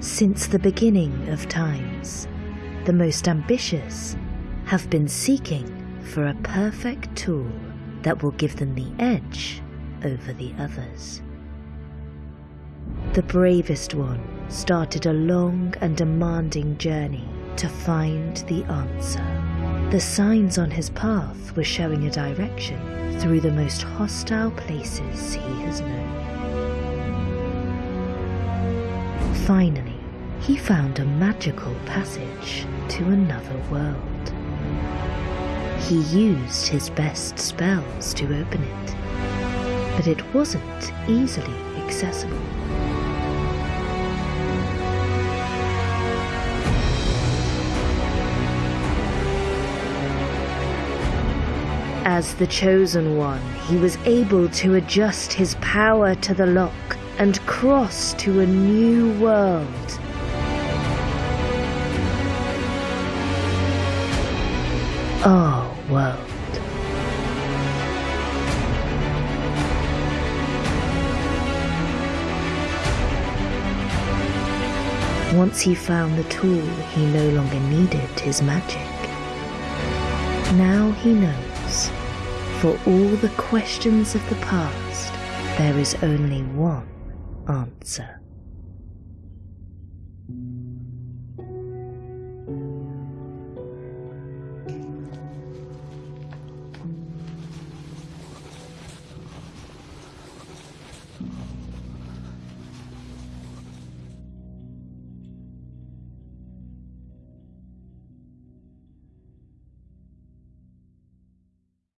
Since the beginning of times, the most ambitious have been seeking for a perfect tool that will give them the edge over the others. The bravest one started a long and demanding journey to find the answer. The signs on his path were showing a direction through the most hostile places he has known. Finally, he found a magical passage to another world. He used his best spells to open it, but it wasn't easily accessible. As the Chosen One, he was able to adjust his power to the lock and cross to a new world. Our world. Once he found the tool, he no longer needed his magic. Now he knows, for all the questions of the past, there is only one answer.